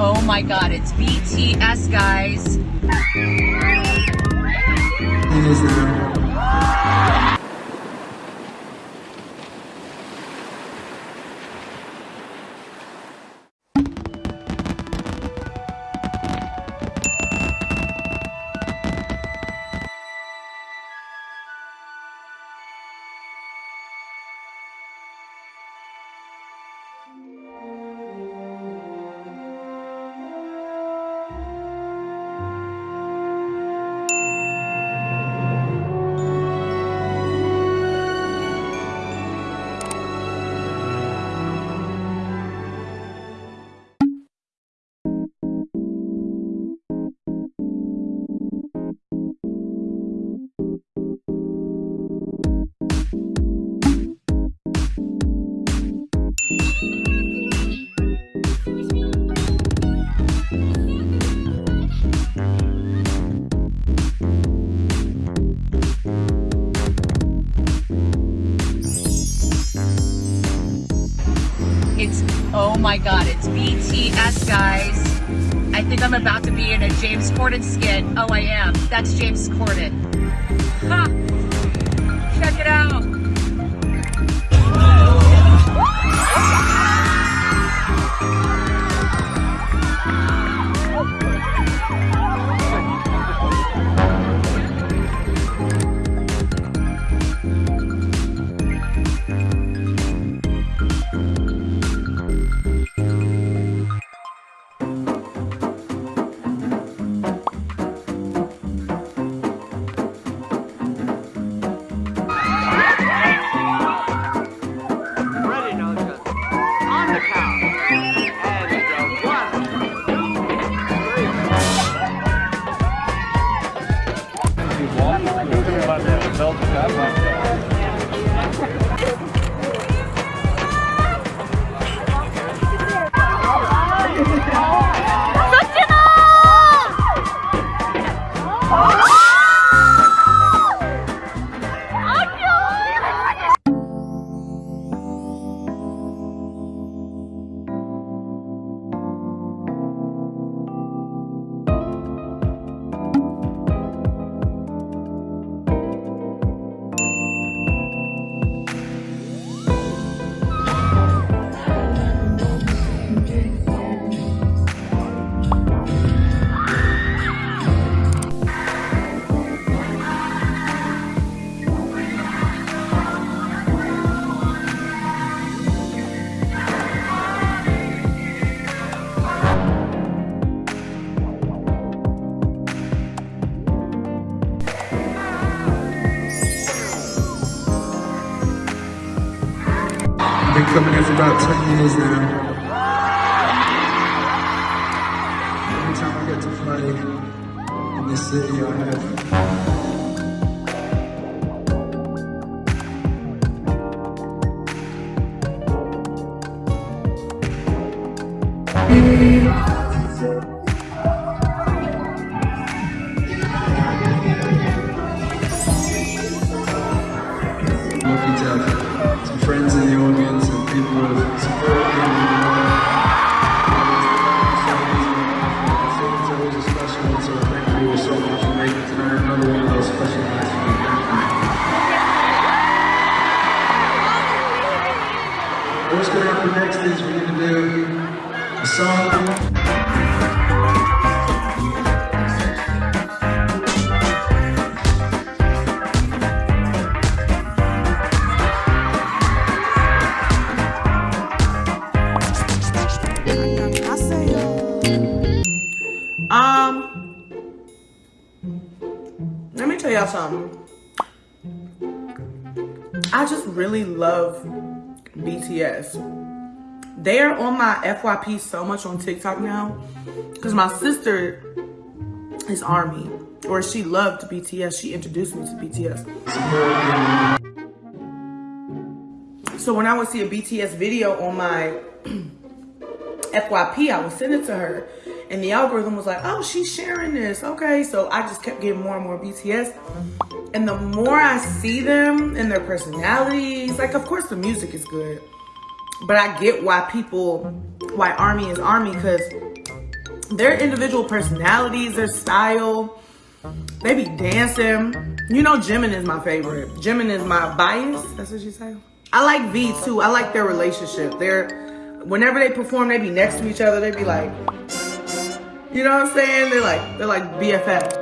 Oh my god, it's BTS, guys. It's, oh my god, it's BTS, guys. I think I'm about to be in a James Corden skit. Oh, I am. That's James Corden. Ha! waar het eh, veld elkaar maakt. Eh, been coming here for about 10 years now. Every time I get to play in this city, I have lucky to have some friends in the audience and people who have. It's always a special one, so thank you so much for making tonight another one of those special nights. What's going to happen next is we're going to do a song. Tell y'all something. I just really love BTS. They are on my FYP so much on TikTok now because my sister is Army, or she loved BTS. She introduced me to BTS. So when I would see a BTS video on my FYP, I would send it to her and the algorithm was like, oh, she's sharing this. Okay, so I just kept getting more and more BTS. And the more I see them and their personalities, like, of course, the music is good. But I get why people, why ARMY is ARMY, because their individual personalities, their style, they be dancing. You know Jimin is my favorite. Jimin is my bias, that's what you say? I like V too, I like their relationship. They're, whenever they perform, they be next to each other, they be like, you know what I'm saying? They're like, they're like BFF.